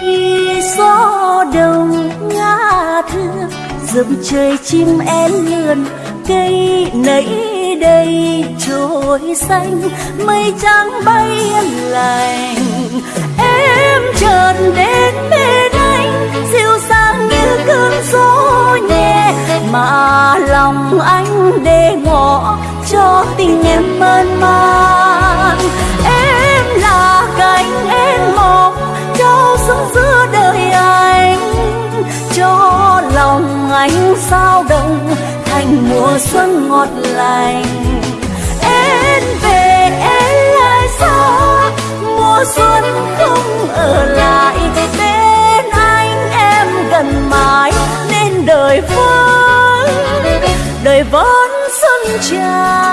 khi gió đông ngã thương dầm trời chim én lượn, cây nấy đây trôi xanh. Mây trắng bay yên lành em chợt đến bên anh. Dịu dàng như cơn gió nhẹ mà lòng anh để ngỏ cho tình em mơn man lòng anh sao động, thành mùa xuân ngọt lành. Em về, em lại xa, mùa xuân không ở lại. Bên anh em gần mãi, nên đời vẫn đời vẫn xuân tràn.